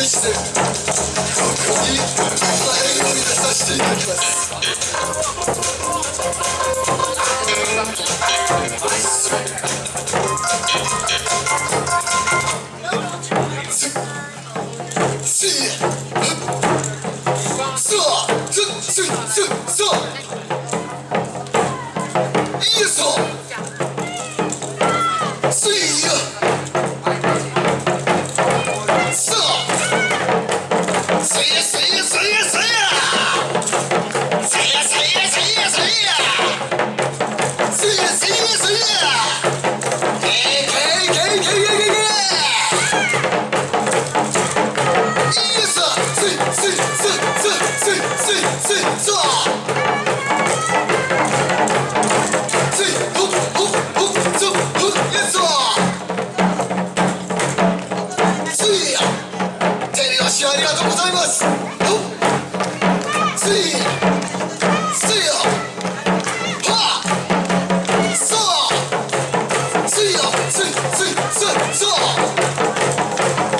Yes, sir. So, ありがとうございます。ついついよはあそうスイよついついついそう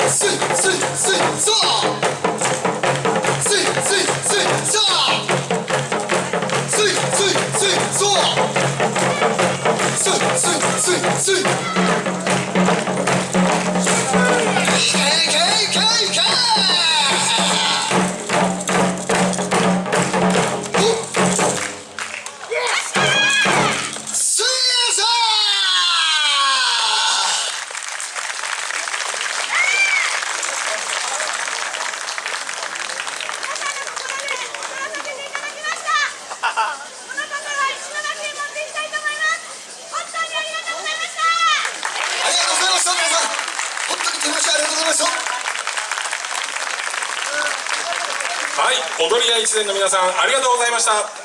ついついついそうついついついそうついついついそうはい踊り屋一年の皆さんありがとうございました。